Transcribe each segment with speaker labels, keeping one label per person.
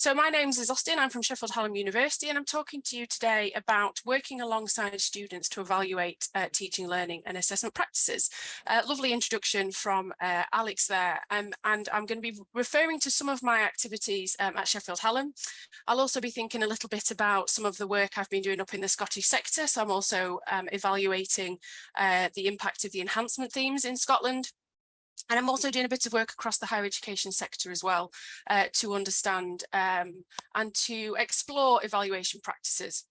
Speaker 1: So my name is Austen, I'm from Sheffield Hallam University and I'm talking to you today about working alongside students to evaluate uh, teaching, learning and assessment practices. Uh, lovely introduction from uh, Alex there um, and I'm going to be referring to some of my activities um, at Sheffield Hallam. I'll also be thinking a little bit about some of the work I've been doing up in the Scottish sector so I'm also um, evaluating uh, the impact of the enhancement themes in Scotland and I'm also doing a bit of work across the higher education sector as well uh, to understand um, and to explore evaluation practices.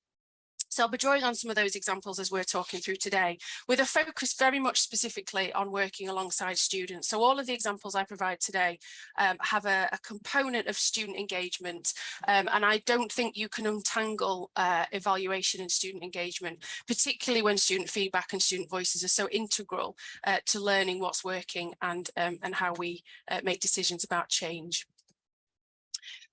Speaker 1: So I'll be drawing on some of those examples as we're talking through today, with a focus very much specifically on working alongside students. So all of the examples I provide today um, have a, a, component of student engagement, um, and I don't think you can untangle uh, evaluation and student engagement, particularly when student feedback and student voices are so integral uh, to learning what's working and, um, and how we uh, make decisions about change.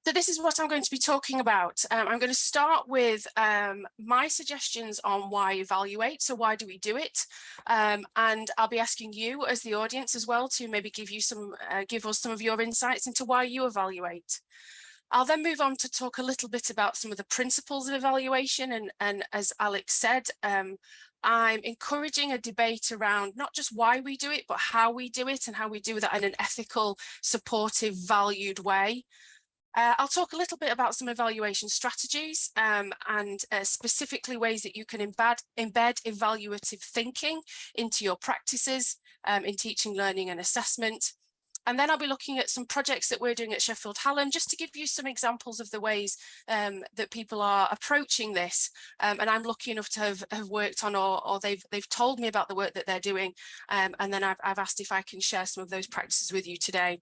Speaker 1: So this is what I'm going to be talking about. Um, I'm going to start with um, my suggestions on why evaluate. So why do we do it? Um, and I'll be asking you as the audience as well to maybe give you some, uh, give us some of your insights into why you evaluate. I'll then move on to talk a little bit about some of the principles of evaluation. And, and as Alex said, um, I'm encouraging a debate around not just why we do it, but how we do it and how we do that in an ethical, supportive, valued way. Uh, I'll talk a little bit about some evaluation strategies um, and uh, specifically ways that you can embed, embed evaluative thinking into your practices um, in teaching, learning and assessment. And then I'll be looking at some projects that we're doing at Sheffield Hallam, just to give you some examples of the ways um, that people are approaching this. Um, and I'm lucky enough to have, have worked on or, or, they've, they've told me about the work that they're doing. Um, and then I've, I've asked if I can share some of those practices with you today.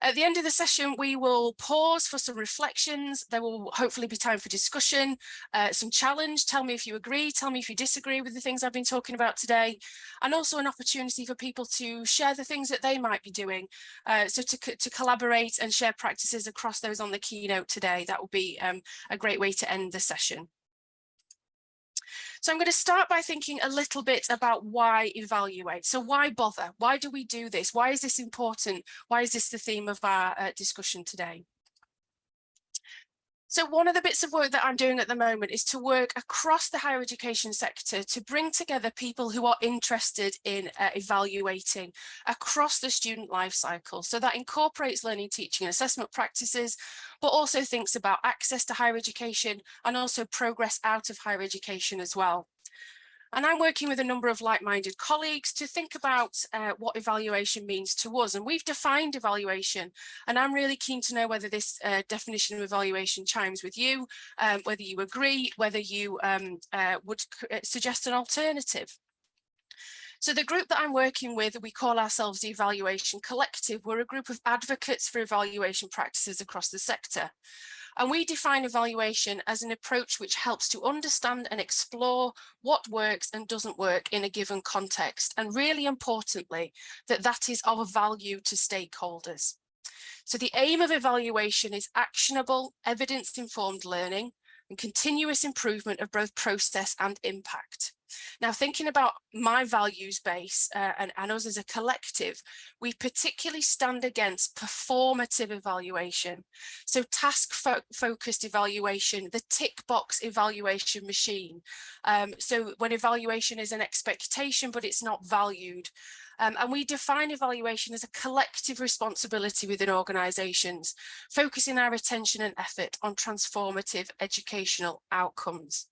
Speaker 1: At the end of the session, we will pause for some reflections. There will hopefully be time for discussion, uh, some challenge. Tell me if you agree, tell me if you disagree with the things I've been talking about today, and also an opportunity for people to share the things that they might be doing. Uh, so to, to collaborate and share practices across those on the keynote today, that will be um, a great way to end the session. So I'm going to start by thinking a little bit about why evaluate. So why bother? Why do we do this? Why is this important? Why is this the theme of our uh, discussion today? So one of the bits of work that I'm doing at the moment is to work across the higher education sector to bring together people who are interested in uh, evaluating across the student life cycle. So that incorporates learning, teaching and assessment practices, but also thinks about access to higher education and also progress out of higher education as well. And I'm working with a number of like-minded colleagues to think about uh, what evaluation means to us. And we've defined evaluation, and I'm really keen to know whether this uh, definition of evaluation chimes with you, um, whether you agree, whether you um, uh, would uh, suggest an alternative. So the group that I'm working with, we call ourselves the Evaluation Collective. We're a group of advocates for evaluation practices across the sector. And we define evaluation as an approach which helps to understand and explore what works and doesn't work in a given context. And really importantly, that that is of value to stakeholders. So the aim of evaluation is actionable, evidence-informed learning and continuous improvement of both process and impact. Now, thinking about my values base uh, and, and us as a collective, we particularly stand against performative evaluation. So task fo focused evaluation, the tick box evaluation machine. Um, so when evaluation is an expectation, but it's not valued. Um, and we define evaluation as a collective responsibility within organisations, focusing our attention and effort on transformative educational outcomes.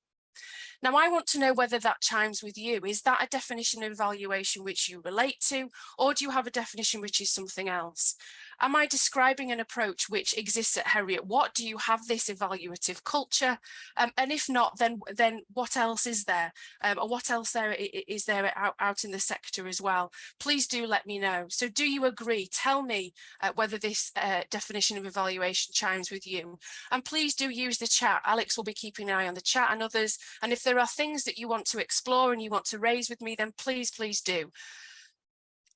Speaker 1: Now, I want to know whether that chimes with you. Is that a definition of evaluation which you relate to, or do you have a definition which is something else? Am I describing an approach which exists at Heriot-Watt Do you have this evaluative culture? Um, and if not, then then what else is there? Um, or what else there is there out, out in the sector as well? Please do let me know. So do you agree? Tell me uh, whether this uh, definition of evaluation chimes with you. And please do use the chat. Alex will be keeping an eye on the chat and others. And if there are things that you want to explore and you want to raise with me, then please, please do.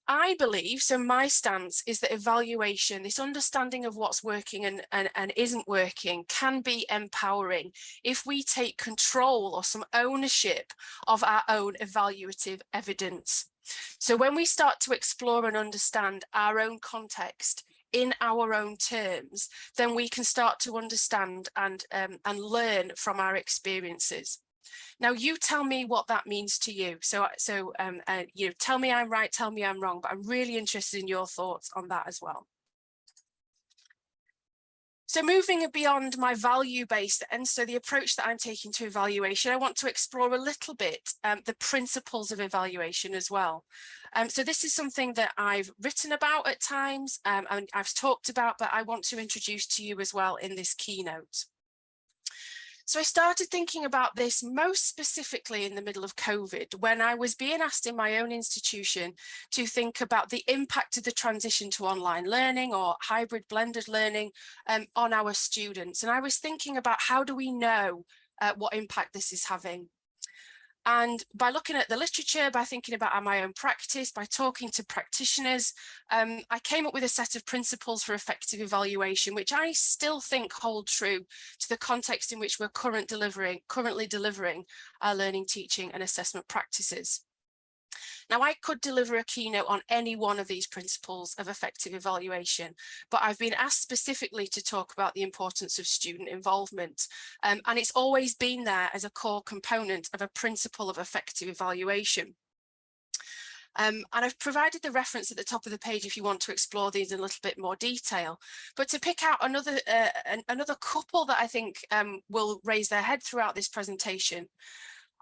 Speaker 1: I believe, so my stance is that evaluation, this understanding of what's working and, and, and isn't working can be empowering if we take control or some ownership of our own evaluative evidence. So when we start to explore and understand our own context, in our own terms, then we can start to understand and, um, and learn from our experiences. Now you tell me what that means to you. So, so um, uh, you know, tell me I'm right, tell me I'm wrong, but I'm really interested in your thoughts on that as well. So moving beyond my value-based and so the approach that I'm taking to evaluation, I want to explore a little bit um, the principles of evaluation as well. Um, so this is something that I've written about at times um, and I've talked about, but I want to introduce to you as well in this keynote. So I started thinking about this most specifically in the middle of COVID, when I was being asked in my own institution to think about the impact of the transition to online learning or hybrid blended learning um, on our students. And I was thinking about how do we know uh, what impact this is having and by looking at the literature, by thinking about my own practice, by talking to practitioners, um, I came up with a set of principles for effective evaluation, which I still think hold true to the context in which we're current delivering, currently delivering our learning, teaching and assessment practices. Now, I could deliver a keynote on any one of these principles of effective evaluation, but I've been asked specifically to talk about the importance of student involvement. Um, and it's always been there as a core component of a principle of effective evaluation. Um, and I've provided the reference at the top of the page if you want to explore these in a little bit more detail. But to pick out another uh, an, another couple that I think um, will raise their head throughout this presentation,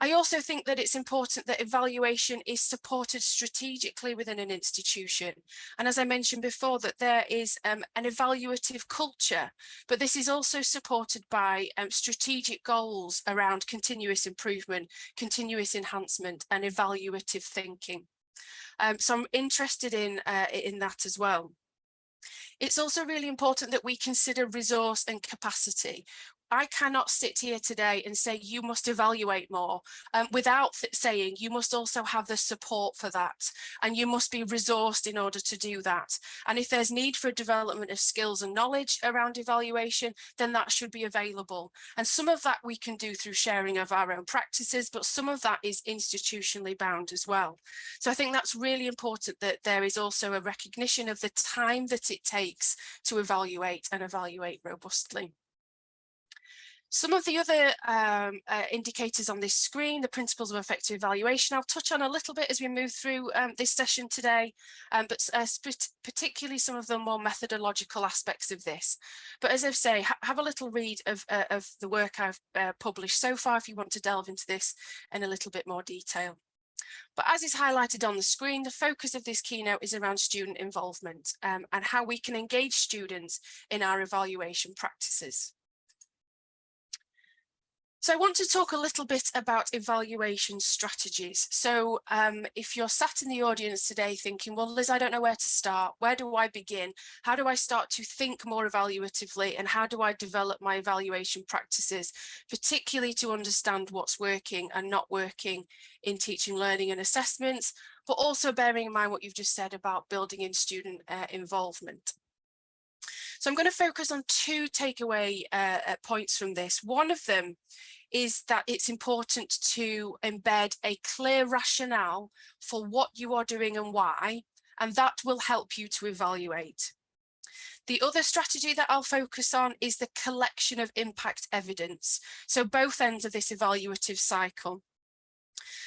Speaker 1: I also think that it's important that evaluation is supported strategically within an institution. And as I mentioned before, that there is um, an evaluative culture, but this is also supported by um, strategic goals around continuous improvement, continuous enhancement and evaluative thinking. Um, so I'm interested in, uh, in that as well. It's also really important that we consider resource and capacity. I cannot sit here today and say you must evaluate more um, without saying you must also have the support for that and you must be resourced in order to do that. And if there's need for development of skills and knowledge around evaluation, then that should be available. And some of that we can do through sharing of our own practices, but some of that is institutionally bound as well. So I think that's really important that there is also a recognition of the time that it takes to evaluate and evaluate robustly. Some of the other um, uh, indicators on this screen, the principles of effective evaluation, I'll touch on a little bit as we move through um, this session today, um, but uh, particularly some of the more methodological aspects of this. But as I say, ha have a little read of, uh, of the work I've uh, published so far if you want to delve into this in a little bit more detail. But as is highlighted on the screen, the focus of this keynote is around student involvement um, and how we can engage students in our evaluation practices. So I want to talk a little bit about evaluation strategies. So um, if you're sat in the audience today thinking, well, Liz, I don't know where to start. Where do I begin? How do I start to think more evaluatively? And how do I develop my evaluation practices, particularly to understand what's working and not working in teaching, learning and assessments, but also bearing in mind what you've just said about building in student uh, involvement. So I'm going to focus on two takeaway uh, uh, points from this. One of them is that it's important to embed a clear rationale for what you are doing and why, and that will help you to evaluate. The other strategy that I'll focus on is the collection of impact evidence. So both ends of this evaluative cycle.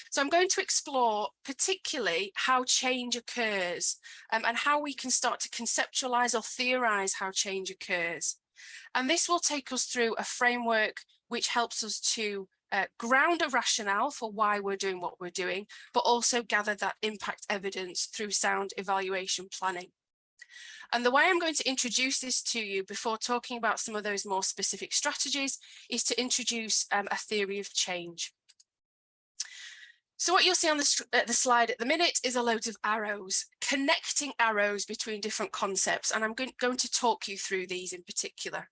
Speaker 1: So I'm going to explore particularly how change occurs um, and how we can start to conceptualize or theorize how change occurs. And this will take us through a framework which helps us to uh, ground a rationale for why we're doing what we're doing, but also gather that impact evidence through sound evaluation planning. And the way I'm going to introduce this to you before talking about some of those more specific strategies is to introduce um, a theory of change. So what you'll see on the, uh, the, slide at the minute is a load of arrows, connecting arrows between different concepts. And I'm going, going to talk you through these in particular.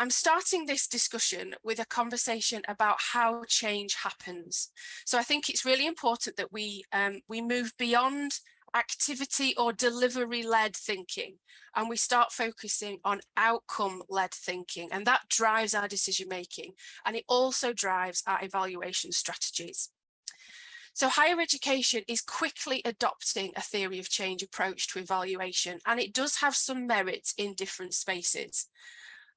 Speaker 1: I'm starting this discussion with a conversation about how change happens. So I think it's really important that we um, we move beyond activity or delivery led thinking and we start focusing on outcome led thinking and that drives our decision making and it also drives our evaluation strategies. So higher education is quickly adopting a theory of change approach to evaluation, and it does have some merits in different spaces.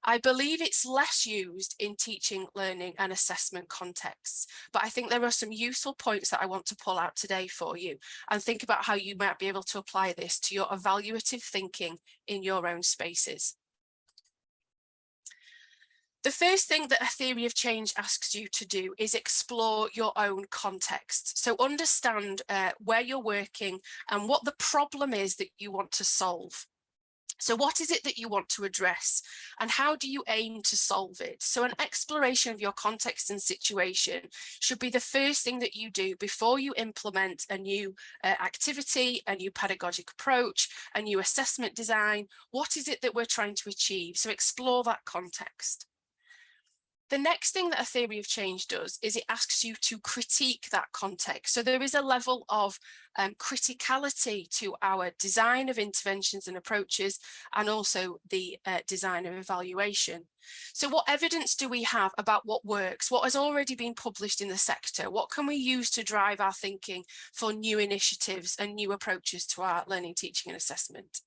Speaker 1: I believe it's less used in teaching, learning and assessment contexts, but I think there are some useful points that I want to pull out today for you and think about how you might be able to apply this to your evaluative thinking in your own spaces. The first thing that a theory of change asks you to do is explore your own context. So understand uh, where you're working and what the problem is that you want to solve. So what is it that you want to address and how do you aim to solve it? So an exploration of your context and situation should be the first thing that you do before you implement a new uh, activity, a new pedagogic approach, a new assessment design. What is it that we're trying to achieve? So explore that context. The next thing that a theory of change does is it asks you to critique that context. So there is a level of um, criticality to our design of interventions and approaches and also the uh, design of evaluation. So what evidence do we have about what works? What has already been published in the sector? What can we use to drive our thinking for new initiatives and new approaches to our learning, teaching and assessment?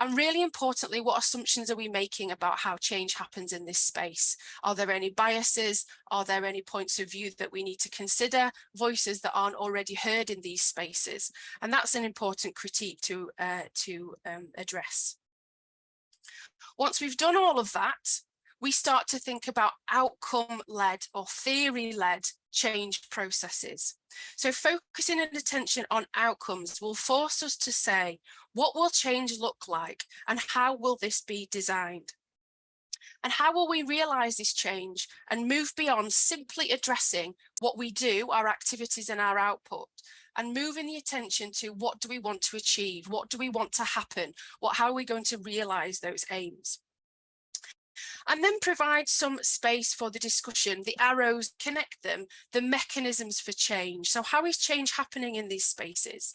Speaker 1: And really importantly, what assumptions are we making about how change happens in this space? Are there any biases? Are there any points of view that we need to consider? Voices that aren't already heard in these spaces? And that's an important critique to, uh, to um, address. Once we've done all of that, we start to think about outcome-led or theory-led change processes. So focusing an attention on outcomes will force us to say, what will change look like and how will this be designed? And how will we realise this change and move beyond simply addressing what we do, our activities and our output, and moving the attention to what do we want to achieve? What do we want to happen? What, how are we going to realise those aims? And then provide some space for the discussion. The arrows connect them, the mechanisms for change. So how is change happening in these spaces?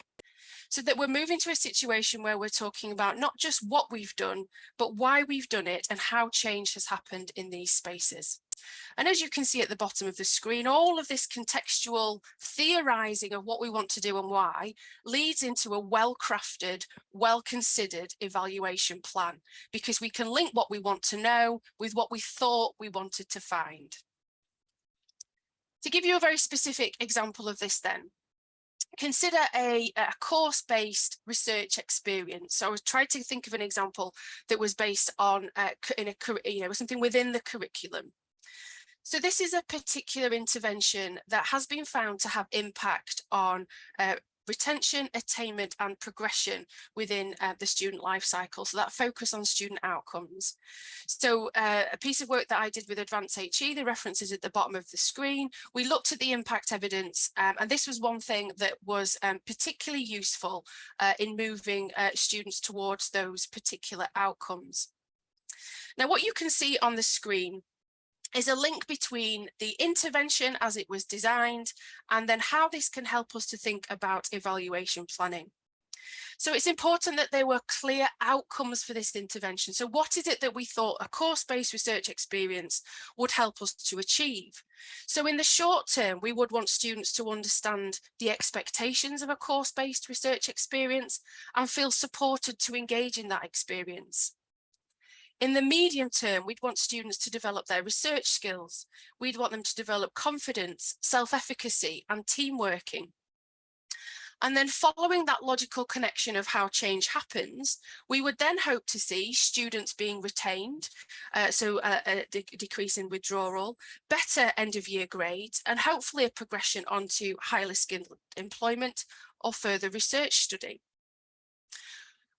Speaker 1: So that we're moving to a situation where we're talking about not just what we've done, but why we've done it and how change has happened in these spaces. And as you can see at the bottom of the screen, all of this contextual theorizing of what we want to do and why leads into a well-crafted, well-considered evaluation plan, because we can link what we want to know with what we thought we wanted to find. To give you a very specific example of this then, consider a, a course-based research experience. So I was trying to think of an example that was based on uh, in a you know something within the curriculum. So this is a particular intervention that has been found to have impact on uh, retention, attainment and progression within uh, the student life cycle. So that focus on student outcomes. So uh, a piece of work that I did with Advance HE, the references at the bottom of the screen, we looked at the impact evidence um, and this was one thing that was um, particularly useful uh, in moving uh, students towards those particular outcomes. Now what you can see on the screen is a link between the intervention as it was designed and then how this can help us to think about evaluation planning. So it's important that there were clear outcomes for this intervention. So what is it that we thought a course-based research experience would help us to achieve? So in the short term, we would want students to understand the expectations of a course-based research experience and feel supported to engage in that experience. In the medium term, we'd want students to develop their research skills. We'd want them to develop confidence, self-efficacy and team working. And then following that logical connection of how change happens, we would then hope to see students being retained, uh, so a, a de decrease in withdrawal, better end of year grades, and hopefully a progression onto highly skilled employment or further research study.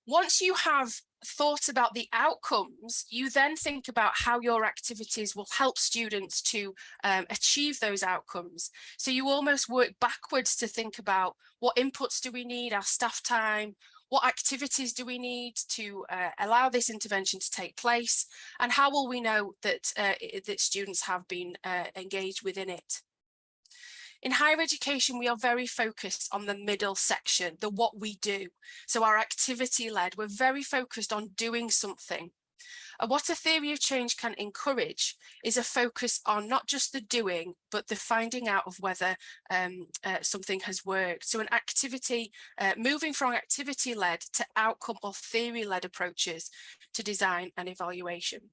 Speaker 1: Once you have thought about the outcomes, you then think about how your activities will help students to um, achieve those outcomes. So you almost work backwards to think about what inputs do we need, our staff time, what activities do we need to uh, allow this intervention to take place, and how will we know that, uh, that students have been uh, engaged within it. In higher education, we are very focused on the middle section, the what we do. So our activity led, we're very focused on doing something. And what a theory of change can encourage is a focus on not just the doing, but the finding out of whether um, uh, something has worked. So an activity, uh, moving from activity-led to outcome or theory-led approaches to design and evaluation.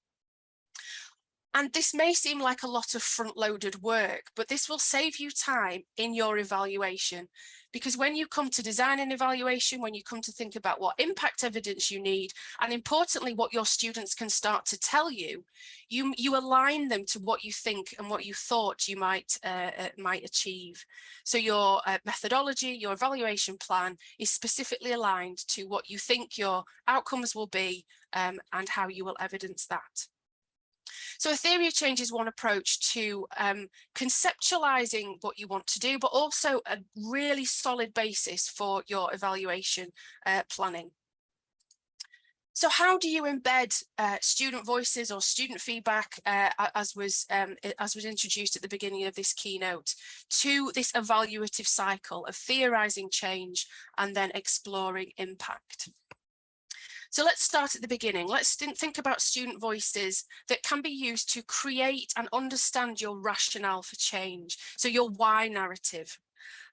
Speaker 1: And this may seem like a lot of front-loaded work, but this will save you time in your evaluation. Because when you come to design an evaluation, when you come to think about what impact evidence you need, and importantly, what your students can start to tell you, you, you align them to what you think and what you thought you might, uh, uh, might achieve. So your uh, methodology, your evaluation plan is specifically aligned to what you think your outcomes will be um, and how you will evidence that. So a theory of change is one approach to um, conceptualizing what you want to do, but also a really solid basis for your evaluation uh, planning. So how do you embed uh, student voices or student feedback, uh, as was um, as was introduced at the beginning of this keynote, to this evaluative cycle of theorizing change and then exploring impact? So let's start at the beginning. Let's think about student voices that can be used to create and understand your rationale for change. So your why narrative.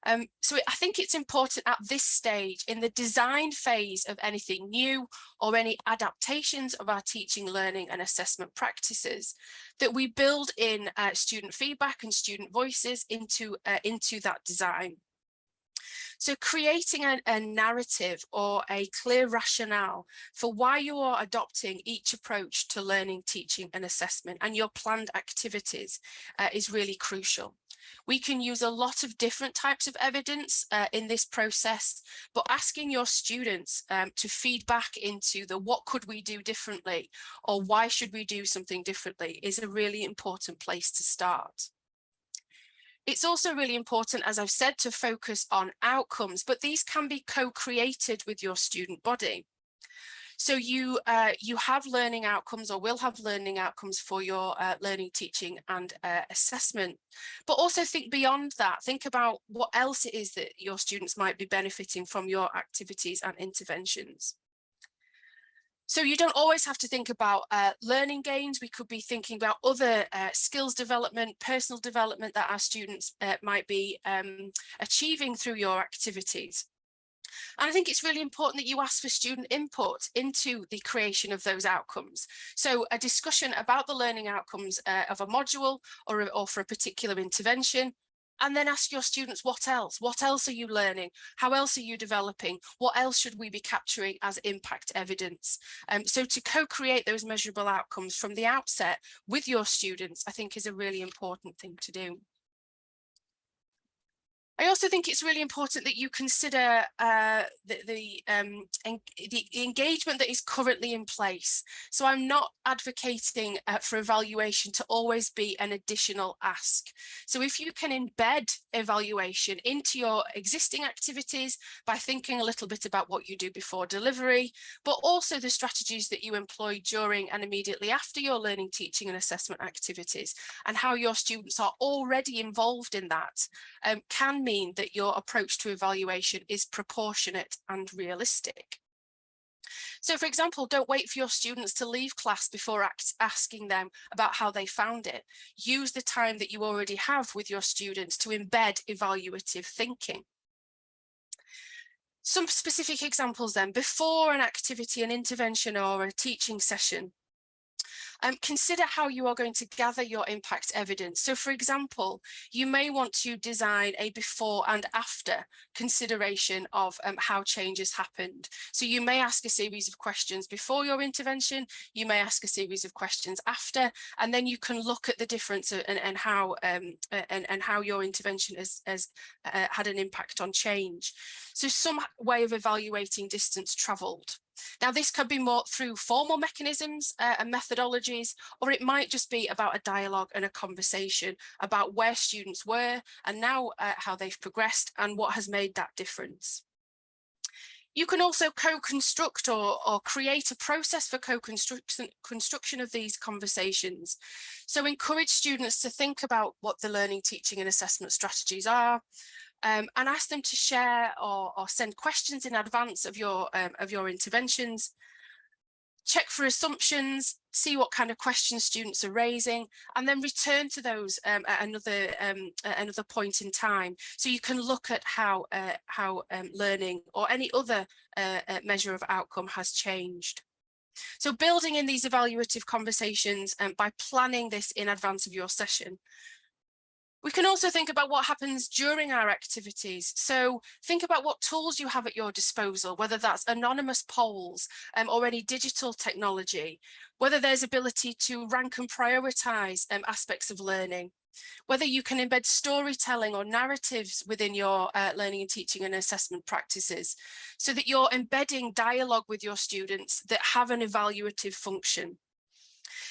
Speaker 1: Um, so I think it's important at this stage in the design phase of anything new or any adaptations of our teaching, learning and assessment practices that we build in uh, student feedback and student voices into, uh, into that design. So creating a, a, narrative or a clear rationale for why you are adopting each approach to learning, teaching and assessment and your planned activities uh, is really crucial. We can use a lot of different types of evidence uh, in this process, but asking your students um, to feed back into the what could we do differently or why should we do something differently is a really important place to start. It's also really important, as I've said, to focus on outcomes, but these can be co-created with your student body. So you uh, you have learning outcomes or will have learning outcomes for your uh, learning, teaching and uh, assessment. But also think beyond that. Think about what else it is that your students might be benefiting from your activities and interventions. So you don't always have to think about uh, learning gains. We could be thinking about other uh, skills development, personal development that our students uh, might be um, achieving through your activities. And I think it's really important that you ask for student input into the creation of those outcomes. So a discussion about the learning outcomes uh, of a module or, or for a particular intervention and then ask your students what else? What else are you learning? How else are you developing? What else should we be capturing as impact evidence? Um, so to co-create those measurable outcomes from the outset with your students i think is a really important thing to do I also think it's really important that you consider uh, the, the, um, the, engagement that is currently in place. So I'm not advocating uh, for evaluation to always be an additional ask. So if you can embed evaluation into your existing activities by thinking a little bit about what you do before delivery, but also the strategies that you employ during and immediately after your learning, teaching and assessment activities and how your students are already involved in that um, can mean that your approach to evaluation is proportionate and realistic. So for example, don't wait for your students to leave class before asking them about how they found it. Use the time that you already have with your students to embed evaluative thinking. Some specific examples then, before an activity, an intervention or a teaching session, um, consider how you are going to gather your impact evidence. So for example, you may want to design a before and after consideration of um, how changes happened. So you may ask a series of questions before your intervention, you may ask a series of questions after, and then you can look at the difference and, and how um, and, and how your intervention has, has uh, had an impact on change. So some way of evaluating distance travelled. Now, this could be more through formal mechanisms uh, and methodologies, or it might just be about a dialogue and a conversation about where students were and now uh, how they've progressed and what has made that difference. You can also co-construct or, or, create a process for co-construction construction of these conversations. So encourage students to think about what the learning, teaching and assessment strategies are, um, and ask them to share or, or, send questions in advance of your um, of your interventions check for assumptions, see what kind of questions students are raising, and then return to those um, at another um, at another point in time. So you can look at how uh, how um, learning or any other uh, uh, measure of outcome has changed. So building in these evaluative conversations and by planning this in advance of your session we can also think about what happens during our activities. So think about what tools you have at your disposal, whether that's anonymous polls um, or any digital technology, whether there's ability to rank and prioritize um, aspects of learning, whether you can embed storytelling or narratives within your uh, learning and teaching and assessment practices so that you're embedding dialogue with your students that have an evaluative function.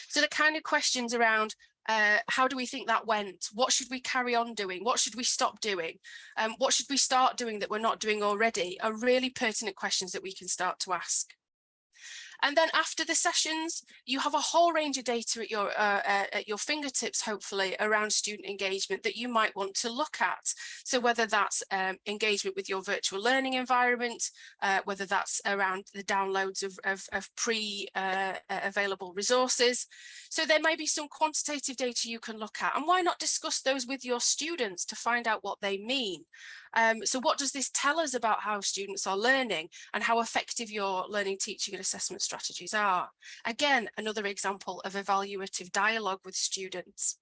Speaker 1: So the kind of questions around uh, how do we think that went? What should we carry on doing? What should we stop doing? Um, what should we start doing that we're not doing already are really pertinent questions that we can start to ask. And then after the sessions, you have a whole range of data at your uh, uh, at your fingertips, hopefully, around student engagement that you might want to look at. So whether that's um, engagement with your virtual learning environment, uh, whether that's around the downloads of, of, of pre-available uh, resources. So there may be some quantitative data you can look at. And why not discuss those with your students to find out what they mean? Um, so what does this tell us about how students are learning and how effective your learning, teaching and assessment strategies are? Again, another example of evaluative dialogue with students.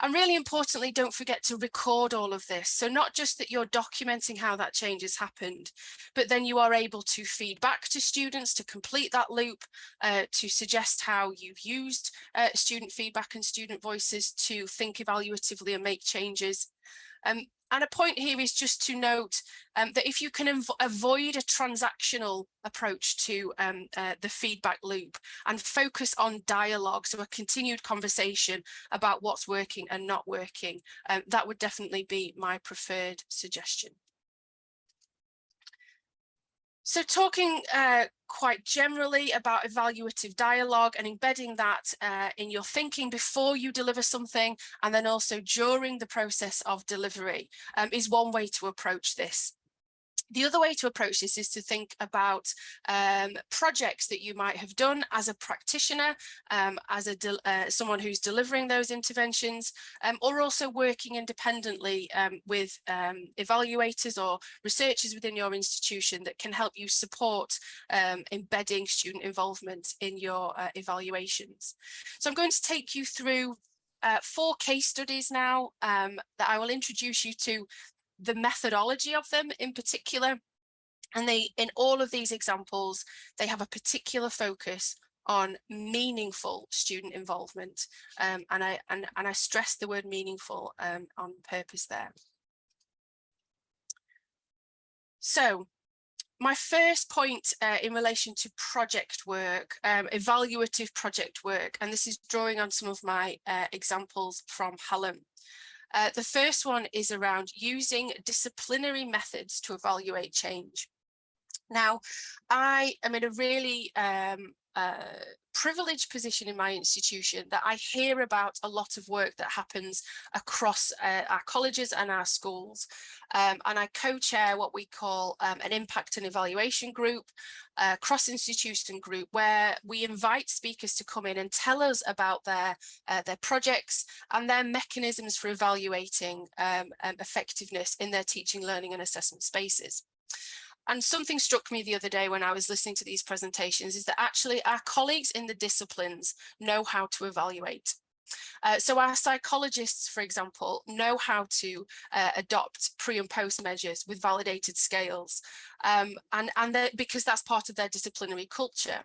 Speaker 1: And really importantly, don't forget to record all of this. So not just that you're documenting how that change has happened, but then you are able to feed back to students to complete that loop, uh, to suggest how you've used uh, student feedback and student voices to think evaluatively and make changes. Um, and a point here is just to note um, that if you can avoid a transactional approach to um, uh, the feedback loop and focus on dialogue, so a continued conversation about what's working and not working, um, that would definitely be my preferred suggestion. So talking uh, quite generally about evaluative dialogue and embedding that uh, in your thinking before you deliver something and then also during the process of delivery um, is one way to approach this. The other way to approach this is to think about um, projects that you might have done as a practitioner, um, as a uh, someone who's delivering those interventions, um, or also working independently um, with um, evaluators or researchers within your institution that can help you support um, embedding student involvement in your uh, evaluations. So I'm going to take you through uh, four case studies now um, that I will introduce you to the methodology of them in particular. And they, in all of these examples, they have a particular focus on meaningful student involvement. Um, and, I, and, and I stress the word meaningful um, on purpose there. So my first point uh, in relation to project work, um, evaluative project work, and this is drawing on some of my uh, examples from Hallam. Uh, the first one is around using disciplinary methods to evaluate change. Now, I am in a really um, uh, privileged position in my institution that I hear about a lot of work that happens across uh, our colleges and our schools. Um, and I co-chair what we call um, an impact and evaluation group, a cross-institution group, where we invite speakers to come in and tell us about their, uh, their projects and their mechanisms for evaluating um, um effectiveness in their teaching, learning and assessment spaces. And something struck me the other day when I was listening to these presentations is that actually our colleagues in the disciplines know how to evaluate. Uh, so our psychologists, for example, know how to uh, adopt pre and post measures with validated scales, um, and, and because that's part of their disciplinary culture.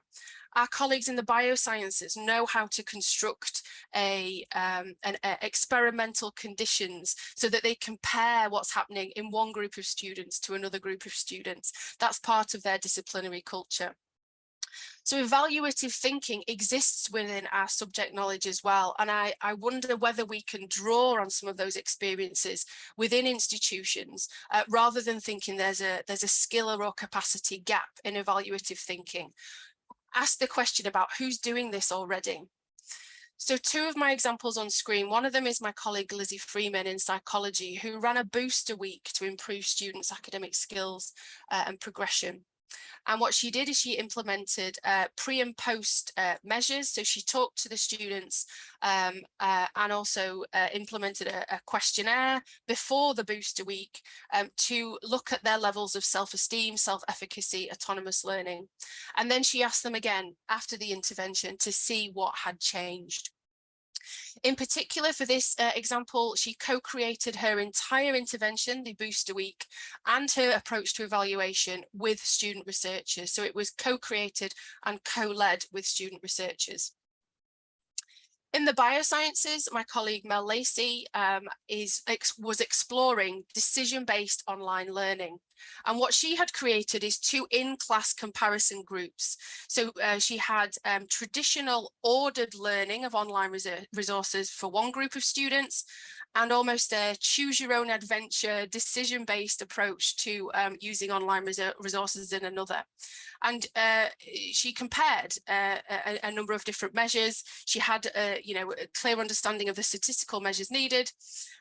Speaker 1: Our colleagues in the biosciences know how to construct a, um, an a experimental conditions so that they compare what's happening in one group of students to another group of students. That's part of their disciplinary culture. So evaluative thinking exists within our subject knowledge as well. And I, I wonder whether we can draw on some of those experiences within institutions uh, rather than thinking there's a, there's a skill or capacity gap in evaluative thinking. Ask the question about who's doing this already. So two of my examples on screen, one of them is my colleague Lizzie Freeman in psychology, who ran a booster week to improve students' academic skills uh, and progression. And what she did is she implemented uh, pre and post uh, measures. So she talked to the students um, uh, and also uh, implemented a, a, questionnaire before the booster week um, to look at their levels of self-esteem, self-efficacy, autonomous learning. And then she asked them again after the intervention to see what had changed. In particular, for this uh, example, she co-created her entire intervention, the Booster Week, and her approach to evaluation with student researchers. So it was co-created and co-led with student researchers. In the biosciences, my colleague Mel Lacey um, is, ex was exploring decision-based online learning. And what she had created is two in-class comparison groups. So uh, she had um, traditional ordered learning of online resources for one group of students and almost a choose your own adventure decision-based approach to um, using online resources in another. And uh, she compared uh, a, a, number of different measures. She had, a, you know, a clear understanding of the statistical measures needed.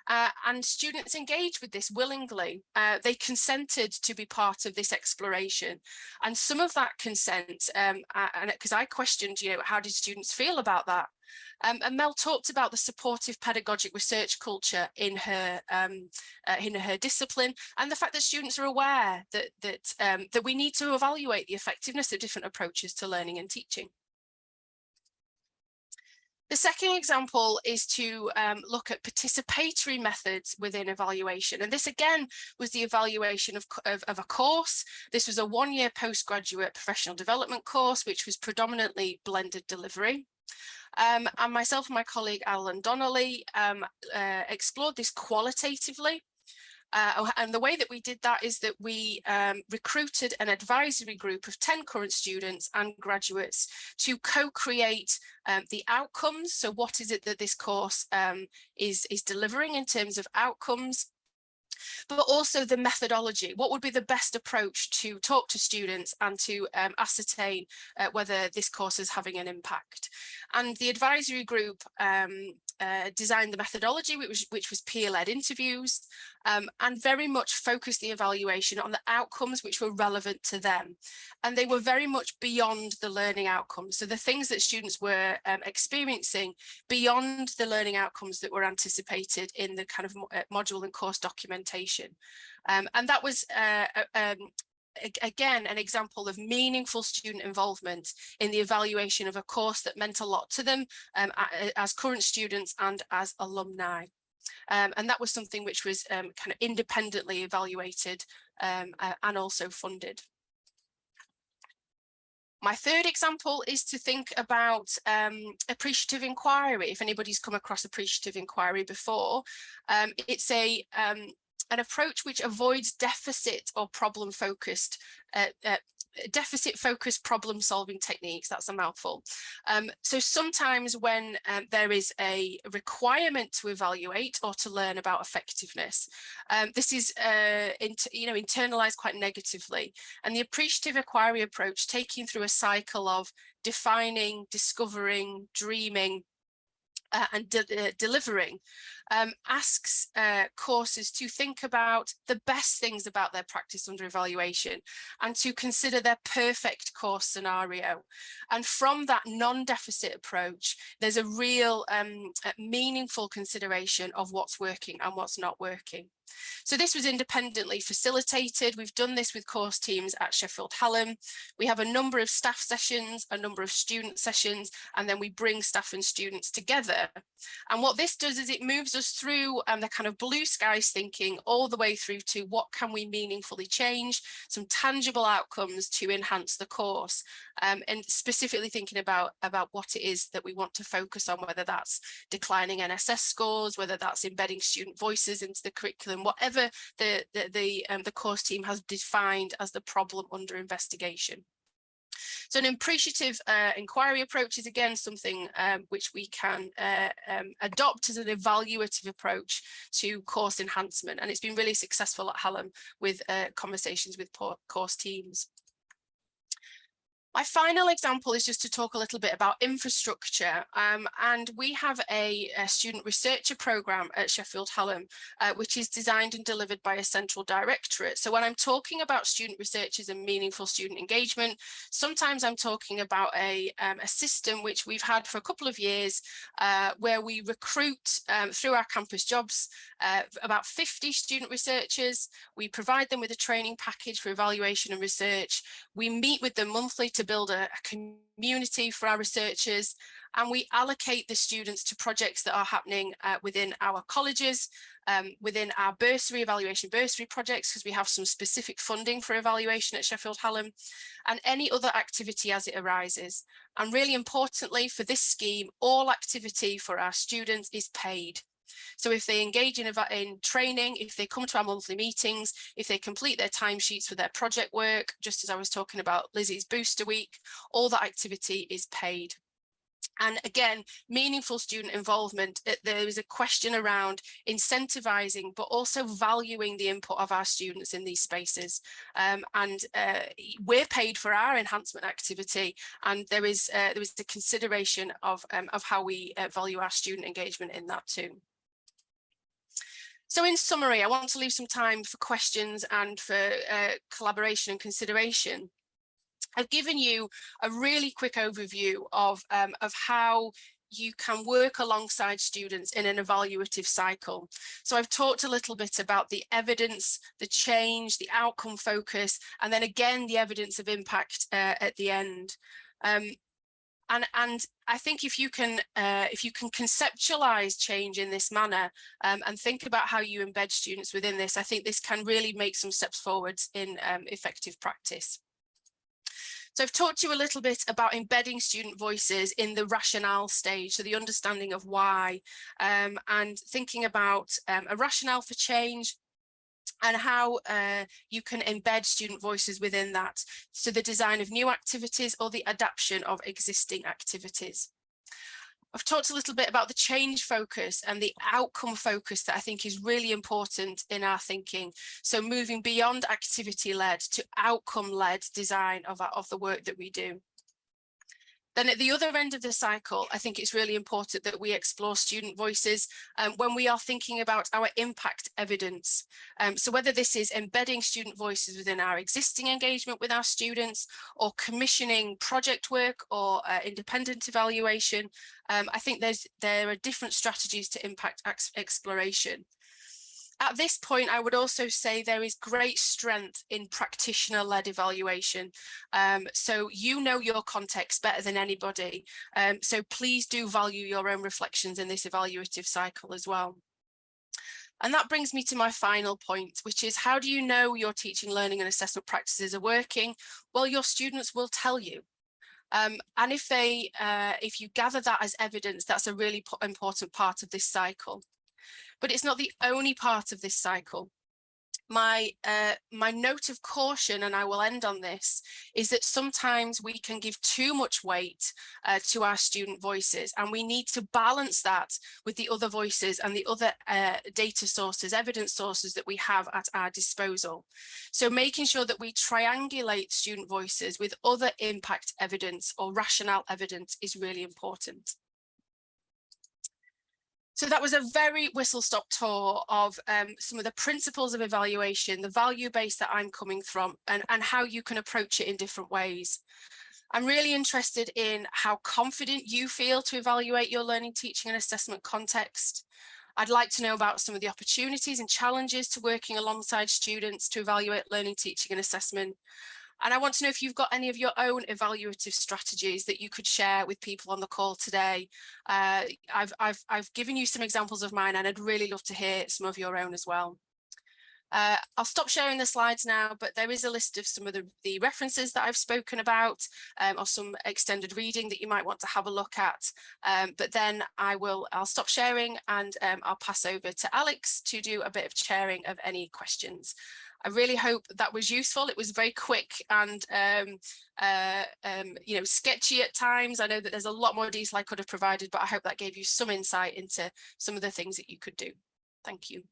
Speaker 1: Uh, and students engaged with this willingly. Uh, they consented to be part of this exploration. And some of that consent, um, and because I questioned, you know, how did students feel about that? Um, and Mel talked about the supportive pedagogic research culture in her um, uh, in her discipline and the fact that students are aware that that um, that we need to evaluate the effectiveness of different approaches to learning and teaching. The second example is to um, look at participatory methods within evaluation. And this again was the evaluation of, of, of a course. This was a one-year postgraduate professional development course, which was predominantly blended delivery. Um, and myself and my colleague Alan Donnelly um, uh, explored this qualitatively. Uh, oh, and the way that we did that is that we um, recruited an advisory group of 10 current students and graduates to co-create um, the outcomes. So what is it that this course um, is, is delivering in terms of outcomes but also the methodology. What would be the best approach to talk to students and to um, ascertain uh, whether this course is having an impact? And the advisory group um, uh, designed the methodology, which, which was peer-led interviews, um, and very much focused the evaluation on the outcomes which were relevant to them. And they were very much beyond the learning outcomes. So the things that students were um, experiencing beyond the learning outcomes that were anticipated in the kind of uh, module and course documentation. Um, and that was uh, um, again, an example of meaningful student involvement in the evaluation of a course that meant a lot to them um, as current students and as alumni. Um, and that was something which was um, kind of independently evaluated uh, and also funded. My third example is to think about um, appreciative inquiry. If anybody's come across appreciative inquiry before, um, it's a um, an approach which avoids deficit or problem focused uh, uh, deficit focused problem solving techniques that's a mouthful. Um, so sometimes when um, there is a requirement to evaluate or to learn about effectiveness um, this is uh, you know internalized quite negatively. And the appreciative inquiry approach taking through a cycle of defining discovering dreaming uh, and de uh, delivering um, asks uh, courses to think about the best things about their practice under evaluation and to consider their perfect course scenario. And from that non-deficit approach, there's a real um, meaningful consideration of what's working and what's not working. So this was independently facilitated. We've done this with course teams at Sheffield Hallam. We have a number of staff sessions, a number of student sessions, and then we bring staff and students together. And what this does is it moves us through um, the kind of blue skies thinking all the way through to what can we meaningfully change, some tangible outcomes to enhance the course, um, and specifically thinking about, about what it is that we want to focus on, whether that's declining NSS scores, whether that's embedding student voices into the curriculum, whatever the, the, the, um, the course team has defined as the problem under investigation. So an appreciative uh, inquiry approach is again something um, which we can uh, um, adopt as an evaluative approach to course enhancement and it's been really successful at Hallam with uh, conversations with course teams. My final example is just to talk a little bit about infrastructure um, and we have a, a, student researcher program at Sheffield Hallam uh, which is designed and delivered by a central directorate. So when I'm talking about student researchers and meaningful student engagement, sometimes I'm talking about a, um, a system which we've had for a couple of years uh, where we recruit um, through our campus jobs uh, about 50 student researchers. We provide them with a training package for evaluation and research. We meet with them monthly to build a, a community for our researchers and we allocate the students to projects that are happening uh, within our colleges, um, within our bursary evaluation bursary projects, because we have some specific funding for evaluation at Sheffield Hallam, and any other activity as it arises. And really importantly for this scheme, all activity for our students is paid. So if they engage in, in training, if they come to our monthly meetings, if they complete their timesheets for their project work, just as I was talking about Lizzie's booster week, all that activity is paid. And again, meaningful student involvement, there is a question around incentivizing, but also valuing the input of our students in these spaces. Um, and uh, we're paid for our enhancement activity, and there is uh, there is the consideration of, um, of how we uh, value our student engagement in that too. So in summary, I want to leave some time for questions and for uh, collaboration and consideration. I've given you a really quick overview of, um, of how you can work alongside students in an evaluative cycle. So I've talked a little bit about the evidence, the change, the outcome focus, and then again, the evidence of impact uh, at the end. Um, and and I think if you can uh, if you can conceptualize change in this manner um, and think about how you embed students within this, I think this can really make some steps forwards in um, effective practice. So I've talked to you a little bit about embedding student voices in the rationale stage, so the understanding of why, um, and thinking about um, a rationale for change, and how uh, you can embed student voices within that. So the design of new activities or the adaptation of existing activities. I've talked a little bit about the change focus and the outcome focus that I think is really important in our thinking. So moving beyond activity led to outcome led design of, our, of the work that we do. Then at the other end of the cycle, I think it's really important that we explore student voices um, when we are thinking about our impact evidence. Um, so whether this is embedding student voices within our existing engagement with our students or commissioning project work or uh, independent evaluation, um, I think there's there are different strategies to impact exploration. At this point, I would also say there is great strength in practitioner-led evaluation. Um, so you know your context better than anybody. Um, so please do value your own reflections in this evaluative cycle as well. And that brings me to my final point, which is how do you know your teaching, learning and assessment practices are working? Well, your students will tell you. Um, and if they, uh, if you gather that as evidence, that's a really important part of this cycle but it's not the only part of this cycle. My, uh, my note of caution, and I will end on this, is that sometimes we can give too much weight uh, to our student voices and we need to balance that with the other voices and the other uh, data sources, evidence sources that we have at our disposal. So making sure that we triangulate student voices with other impact evidence or rationale evidence is really important. So that was a very whistle-stop tour of um, some of the principles of evaluation, the value base that I'm coming from and, and how you can approach it in different ways. I'm really interested in how confident you feel to evaluate your learning, teaching and assessment context. I'd like to know about some of the opportunities and challenges to working alongside students to evaluate learning, teaching and assessment. And I want to know if you've got any of your own evaluative strategies that you could share with people on the call today. Uh, I've, I've, I've given you some examples of mine and I'd really love to hear some of your own as well. Uh, I'll stop sharing the slides now, but there is a list of some of the, the references that I've spoken about um, or some extended reading that you might want to have a look at. Um, but then I will, I'll stop sharing and um, I'll pass over to Alex to do a bit of chairing of any questions. I really hope that was useful. It was very quick and um, uh, um, you know sketchy at times. I know that there's a lot more detail I could have provided, but I hope that gave you some insight into some of the things that you could do. Thank you.